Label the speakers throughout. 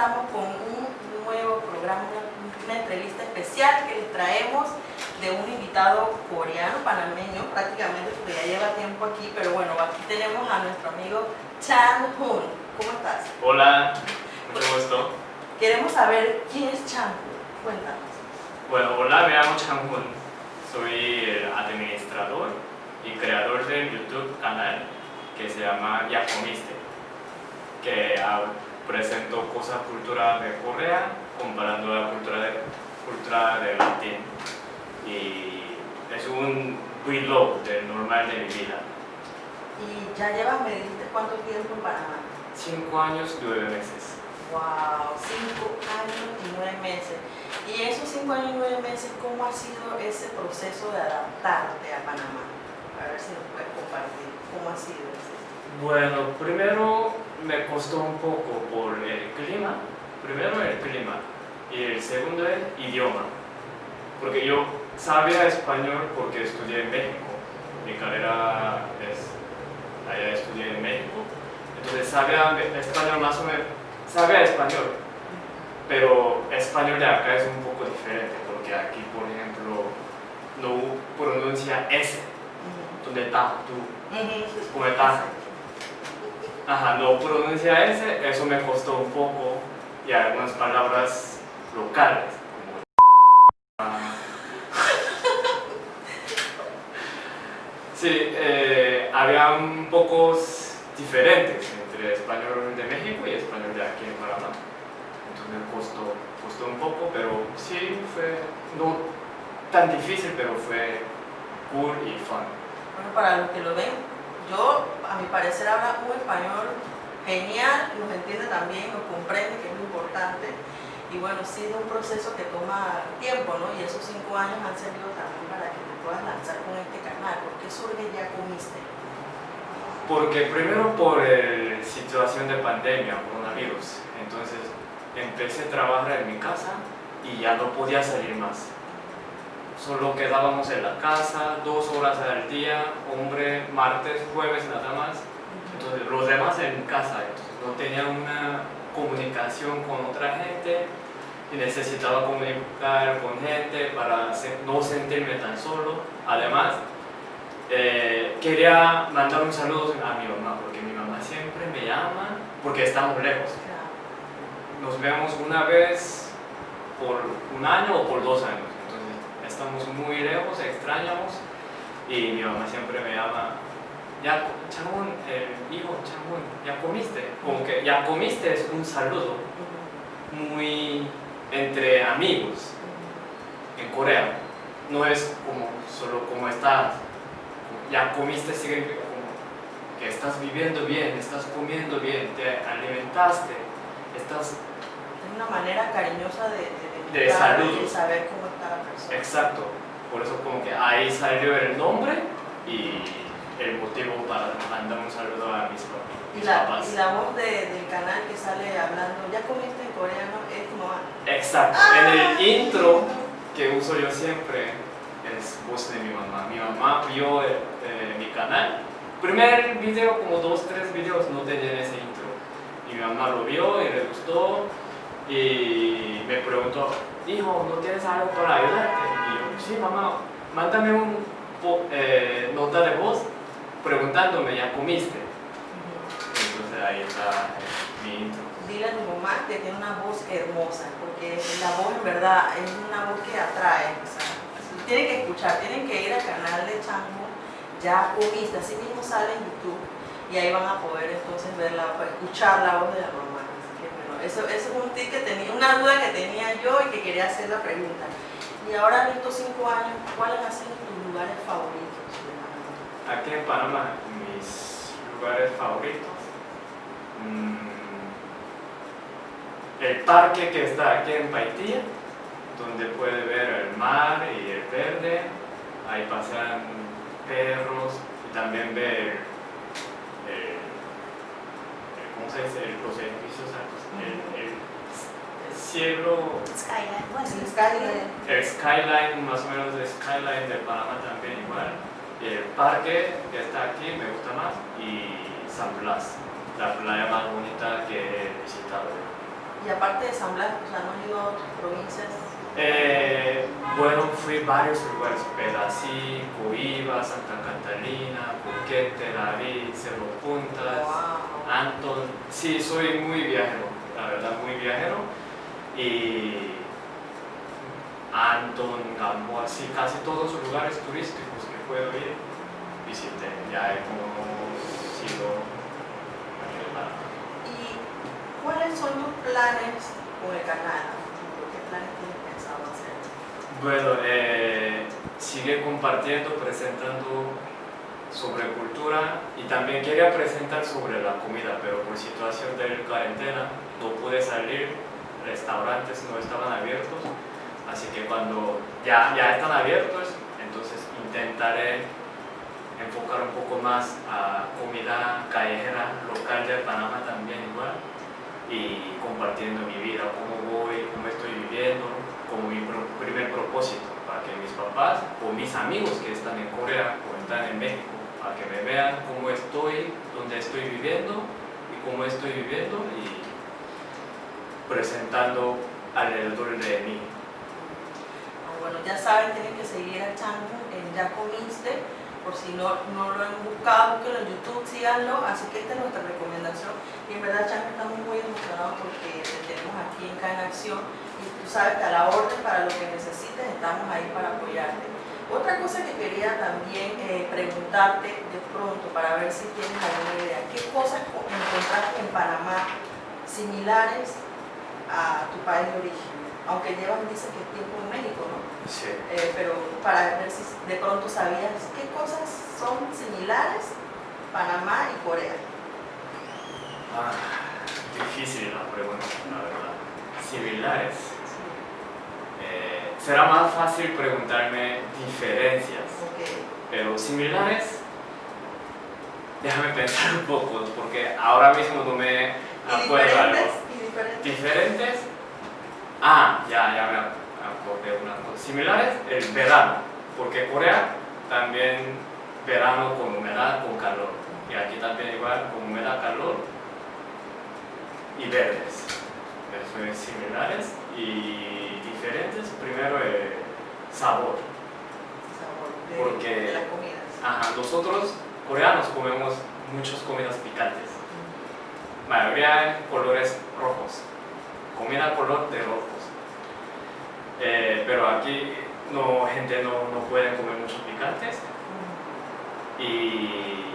Speaker 1: estamos con un nuevo programa, una entrevista especial que les traemos de un invitado coreano, panameño, prácticamente porque ya lleva tiempo aquí, pero bueno, aquí tenemos a nuestro amigo Chan Hoon. ¿Cómo estás?
Speaker 2: Hola, mucho gusto.
Speaker 1: Queremos saber quién es Chan Hoon. Cuéntanos.
Speaker 2: Bueno, hola, me llamo Chan Hoon. Soy el administrador y creador del YouTube canal que se llama Yacomiste, que presento cosas culturales de Corea comparando la cultura de, cultura de latín. Y es un vlog del normal de mi vida.
Speaker 1: Y ya llevas, me dijiste, cuánto tiempo en Panamá.
Speaker 2: Cinco años, nueve meses.
Speaker 1: Wow, cinco años y nueve meses. Y esos cinco años y nueve meses, ¿cómo ha sido ese proceso de adaptarte a Panamá? A ver si nos puedes compartir cómo ha sido ese.
Speaker 2: Bueno, primero me costó un poco por el clima. Primero el clima y el segundo el idioma. Porque yo sabía español porque estudié en México. Mi carrera es, allá estudié en México. Entonces sabía español más o menos, sabía español. Pero español de acá es un poco diferente porque aquí, por ejemplo, no pronuncia S. ¿Dónde está tú? ¿Cómo estás? Ajá, no pronuncia S, eso me costó un poco y algunas palabras locales como Sí, eh, había un pocos diferentes entre español de México y español de aquí en Panamá. Entonces me costó, costó un poco, pero sí fue no tan difícil, pero fue cool y fun.
Speaker 1: Bueno, para los que lo ven, yo, a mi parecer, habla un español genial, nos entiende también, nos comprende, que es muy importante. Y bueno, sí es un proceso que toma tiempo, ¿no? Y esos cinco años han servido también para que te puedas lanzar con este canal. ¿Por qué surge Ya Comiste?
Speaker 2: Porque primero por la situación de pandemia, coronavirus. Entonces empecé a trabajar en mi casa y ya no podía salir más. Solo quedábamos en la casa dos horas al día, hombre, martes, jueves nada más. Entonces los demás en casa, entonces no tenía una comunicación con otra gente y necesitaba comunicar con gente para no sentirme tan solo. Además, eh, quería mandar un saludo a mi mamá, porque mi mamá siempre me llama, porque estamos lejos. Nos vemos una vez por un año o por dos años, estamos muy lejos, extrañamos, y mi mamá siempre me llama, ya, eh, hijo, Changún, ya comiste, como que ya comiste es un saludo muy entre amigos en Corea, no es como solo como estás, ya comiste significa como que estás viviendo bien, estás comiendo bien, te alimentaste, estás...
Speaker 1: Una manera cariñosa de,
Speaker 2: de, de salud.
Speaker 1: saber cómo está la persona.
Speaker 2: Exacto, por eso como que ahí salió el nombre y el motivo para mandar un saludo a mis, mis
Speaker 1: y la,
Speaker 2: papás.
Speaker 1: Y la voz de, del canal que sale hablando, ya comiste en coreano, es tu mamá.
Speaker 2: Exacto,
Speaker 1: ¡Ah!
Speaker 2: en el intro que uso yo siempre es voz de mi mamá. Mi mamá vio eh, mi canal. Primer video, como dos, tres videos no tenían ese intro. Y mi mamá lo vio y le gustó y me preguntó, hijo, ¿no tienes algo para ayudarte? Y yo, sí, mamá, mándame un eh, nota de voz preguntándome, ¿ya comiste? Entonces ahí está mi intro.
Speaker 1: Dile a tu mamá que tiene una voz hermosa, porque la voz en verdad es una voz que atrae. O sea, tienen que escuchar, tienen que ir al canal de Chango, ya comiste, así mismo sale en YouTube y ahí van a poder entonces ver la, escuchar la voz de la mamá. Eso, eso es un tip que tenía, una duda que tenía yo y que quería hacer la pregunta. Y ahora en estos cinco años, ¿cuáles han sido tus lugares favoritos?
Speaker 2: Aquí en Panamá, mis lugares favoritos. Mmm, el parque que está aquí en Paitilla, donde puede ver el mar y el verde, ahí pasan perros y también ver el, el ¿cómo se dice? los edificios altos, el, el, el cielo,
Speaker 3: Skyline, bueno,
Speaker 1: El skyline.
Speaker 2: el skyline, más o menos el skyline de Panamá también igual. Y el parque que está aquí me gusta más y San Blas, la playa más bonita que he visitado.
Speaker 1: Y aparte de San Blas, o sea, ¿no has ido a otras provincias?
Speaker 2: Eh, bueno, fui a varios lugares, Pedasí, Coiba, Santa Catalina, Puquete, David, Cerro Puntas,
Speaker 1: Wow.
Speaker 2: Anton. Sí, soy muy viajero, la verdad, muy viajero. Y Anton, Gamboa, sí, casi todos los lugares turísticos que puedo ir, visité. Ya he conocido.
Speaker 1: ¿Y cuáles son tus planes con el canal? ¿Qué planes tienes pensado hacer?
Speaker 2: Bueno, eh, sigue compartiendo, presentando sobre cultura y también quería presentar sobre la comida, pero por situación de cuarentena no pude salir, restaurantes no estaban abiertos, así que cuando ya, ya están abiertos, entonces intentaré enfocar un poco más a comida callejera local de Panamá también igual y compartiendo mi vida, cómo voy, cómo estoy viviendo, como mi primer propósito, para que mis papás o mis amigos que están en Corea o están en México, para que me vean cómo estoy, dónde estoy viviendo y cómo estoy viviendo y presentando alrededor de mí.
Speaker 1: Ah, Bueno, ya saben, tienen que seguir a Chango en Ya Comiste, por si no, no lo han buscado, búsquenlo en YouTube, síganlo, así que esta es nuestra recomendación. Y en verdad, Chango, estamos muy emocionados porque te tenemos aquí en Cada Acción y tú sabes que a la orden para lo que necesites estamos ahí para apoyarte. Otra cosa que quería también eh, preguntarte de pronto para ver si tienes alguna idea, ¿qué cosas co- encontraste en Panamá similares a tu país de origen? Aunque llevas, dices que tiempo en México, ¿no?
Speaker 2: Sí.
Speaker 1: Eh, pero para ver si de pronto sabías qué cosas son similares Panamá y Corea.
Speaker 2: Ah, difícil la pregunta, la verdad. Similares. Será más fácil preguntarme diferencias, pero similares. Déjame pensar un poco, porque ahora mismo no me
Speaker 1: ¿Y
Speaker 2: acuerdo
Speaker 1: diferentes?
Speaker 2: algo.
Speaker 1: ¿Y diferentes?
Speaker 2: Diferentes. Ah, ya, ya me acordé una cosa. Similares, el verano, porque Corea también verano con humedad, con calor. Y aquí también igual, con humedad, calor y verdes. Eso es similares y diferentes. Primero el sabor.
Speaker 1: Sabor de,
Speaker 2: Porque-
Speaker 1: de las comidas.
Speaker 2: Ajá, nosotros coreanos comemos muchas comidas picantes. Mayoría en colores rojos. Comida color de rojos. Eh, pero aquí no, gente no, no puede comer mucho picantes. Y.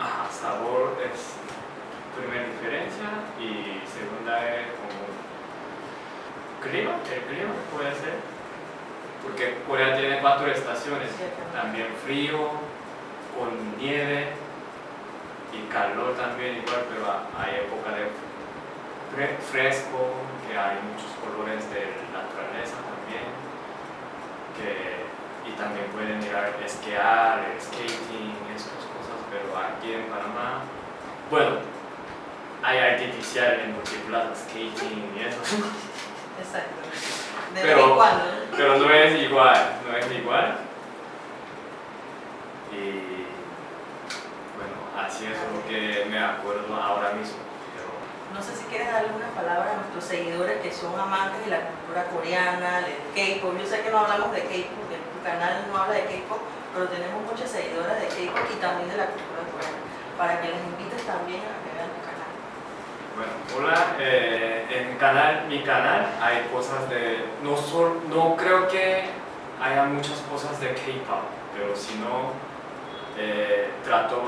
Speaker 2: Ajá, sabor es primera diferencia. Y segunda es como. Clima, el clima puede ser. Porque Corea tiene cuatro estaciones: también frío, con nieve y calor también, igual, pero hay época de fre- fresco, que hay muchos colores de naturaleza también. Que, y también pueden ir a esquiar, skating, esas cosas, pero aquí en Panamá, bueno, hay artificial en multiplaza, skating y eso,
Speaker 1: Exacto. De
Speaker 2: Pero-
Speaker 1: vez en cuando.
Speaker 2: pero no es igual, no es igual. Y bueno, así es lo que me acuerdo ahora mismo. Pero,
Speaker 1: No sé si quieres darle una palabra a nuestros seguidores que son amantes de la cultura coreana, del K-pop. Yo sé que no hablamos de K-pop, tu canal no habla de K-pop, pero tenemos muchas seguidoras de K-pop y también de la cultura coreana. Para que les invites también a que vean.
Speaker 2: Bueno, hola, eh, en mi canal, mi canal hay cosas de, no, sol- no creo que haya muchas cosas de K-pop, pero si no, eh, trato,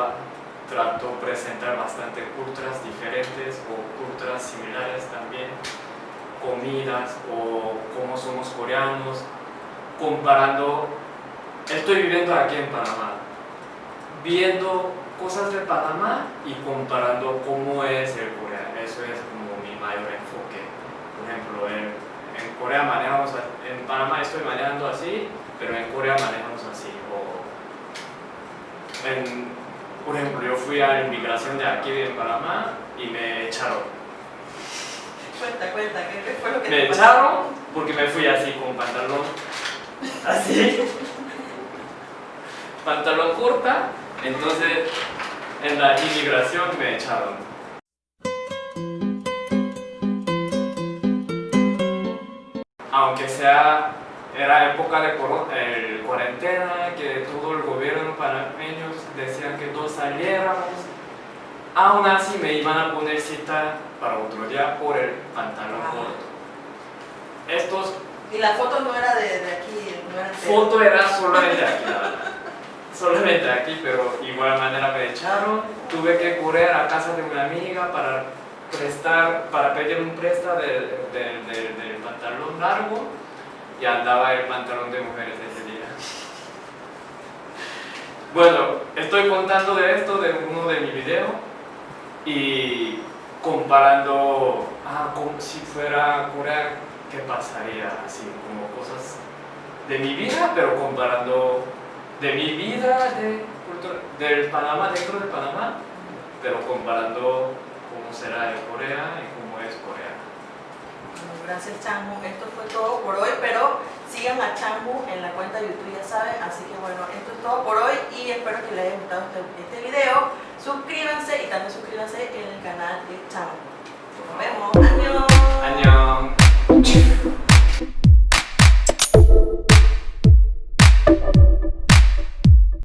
Speaker 2: trato presentar bastante culturas diferentes o culturas similares también, comidas o cómo somos coreanos, comparando, estoy viviendo aquí en Panamá, viendo cosas de Panamá y comparando cómo es el Corea. Eso es como mi mayor enfoque. Por ejemplo, en, en Corea manejamos, en Panamá estoy manejando así, pero en Corea manejamos así. O en- por ejemplo, yo fui a la inmigración de aquí de Panamá y me echaron.
Speaker 1: Cuenta, cuenta, ¿qué fue lo que
Speaker 2: Me
Speaker 1: te
Speaker 2: echaron porque me fui así con pantalón así. pantalón corta, entonces en la inmigración me echaron. Aunque sea, era época de el cuarentena, que todo el gobierno panameño decían que todos saliéramos, aún así me iban a poner cita para otro día por el pantalón
Speaker 1: Ajá.
Speaker 2: corto. Estos
Speaker 1: Y la foto no era de, de aquí, no era de...
Speaker 2: foto era solamente aquí, solamente aquí, pero igual manera me echaron. Tuve que correr a casa de una amiga para prestar, para pedir un presta del, del- del- del pantalón largo y andaba el pantalón de mujeres ese día. Bueno, estoy contando de esto de uno de mi video y comparando, ah, como si fuera Corea, ¿qué pasaría? Así como cosas de mi vida, pero comparando de mi vida de del Panamá, dentro de Panamá, pero comparando cómo será en Corea y cómo es Corea.
Speaker 1: Bueno, gracias Changu, esto fue todo por hoy, pero sigan a Changu en la cuenta de YouTube, ya saben, así que bueno, esto es todo por hoy y espero que les haya gustado este, este video. Suscríbanse y también suscríbanse en el canal de Changu. Nos vemos.